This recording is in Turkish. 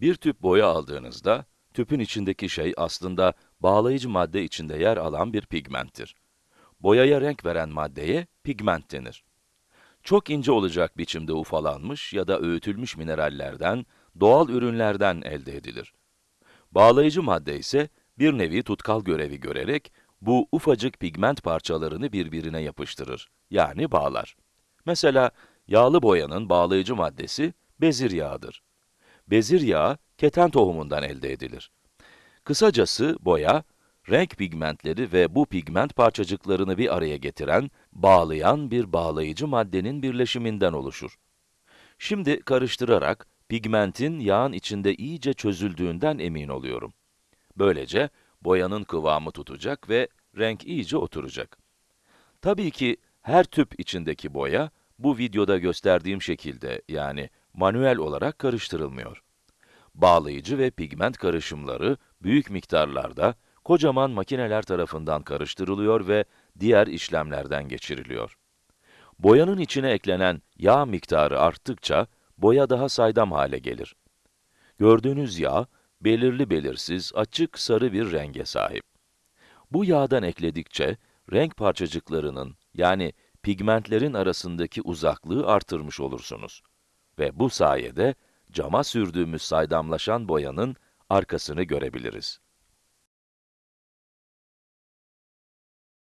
Bir tüp boya aldığınızda, tüpün içindeki şey aslında bağlayıcı madde içinde yer alan bir pigmenttir. Boyaya renk veren maddeye pigment denir. Çok ince olacak biçimde ufalanmış ya da öğütülmüş minerallerden, doğal ürünlerden elde edilir. Bağlayıcı madde ise bir nevi tutkal görevi görerek bu ufacık pigment parçalarını birbirine yapıştırır, yani bağlar. Mesela yağlı boyanın bağlayıcı maddesi bezir yağıdır. Bezir yağı keten tohumundan elde edilir. Kısacası boya, renk pigmentleri ve bu pigment parçacıklarını bir araya getiren, bağlayan bir bağlayıcı maddenin birleşiminden oluşur. Şimdi karıştırarak pigmentin yağın içinde iyice çözüldüğünden emin oluyorum. Böylece boyanın kıvamı tutacak ve renk iyice oturacak. Tabii ki her tüp içindeki boya, bu videoda gösterdiğim şekilde yani manuel olarak karıştırılmıyor. Bağlayıcı ve pigment karışımları büyük miktarlarda kocaman makineler tarafından karıştırılıyor ve diğer işlemlerden geçiriliyor. Boyanın içine eklenen yağ miktarı arttıkça boya daha saydam hale gelir. Gördüğünüz yağ, belirli belirsiz, açık sarı bir renge sahip. Bu yağdan ekledikçe, renk parçacıklarının, yani pigmentlerin arasındaki uzaklığı artırmış olursunuz. Ve bu sayede, cama sürdüğümüz saydamlaşan boyanın arkasını görebiliriz.